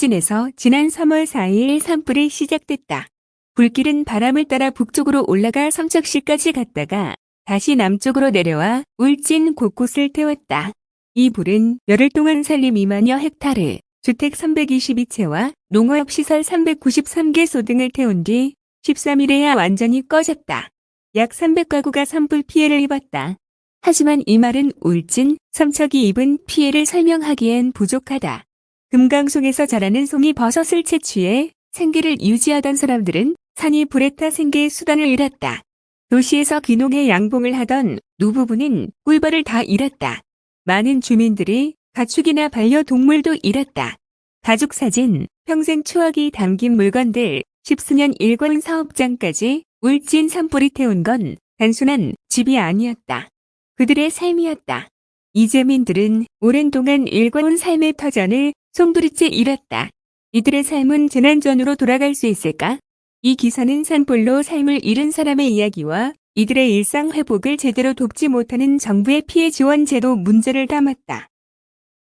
울진에서 지난 3월 4일 산불이 시작됐다. 불길은 바람을 따라 북쪽으로 올라가 삼척시까지 갔다가 다시 남쪽으로 내려와 울진 곳곳을 태웠다. 이 불은 열흘 동안 산림 2만여 헥타르, 주택 322채와 농업시설 393개소 등을 태운 뒤 13일에야 완전히 꺼졌다. 약 300가구가 산불 피해를 입었다. 하지만 이 말은 울진, 삼척이 입은 피해를 설명하기엔 부족하다. 금강송에서 자라는 송이 버섯을 채취해 생계를 유지하던 사람들은 산이 불에 타 생계의 수단을 잃었다. 도시에서 귀농해 양봉을 하던 노부부는 꿀벌을 다 잃었다. 많은 주민들이 가축이나 반려동물도 잃었다. 가족 사진, 평생 추억이 담긴 물건들, 십수년 일권 사업장까지 울진 산불이 태운 건 단순한 집이 아니었다. 그들의 삶이었다. 이재민들은 오랜 동안 일궈온 삶의 터전을 송두리째 잃었다. 이들의 삶은 재난전으로 돌아갈 수 있을까? 이 기사는 산불로 삶을 잃은 사람의 이야기와 이들의 일상 회복을 제대로 돕지 못하는 정부의 피해 지원 제도 문제를 담았다.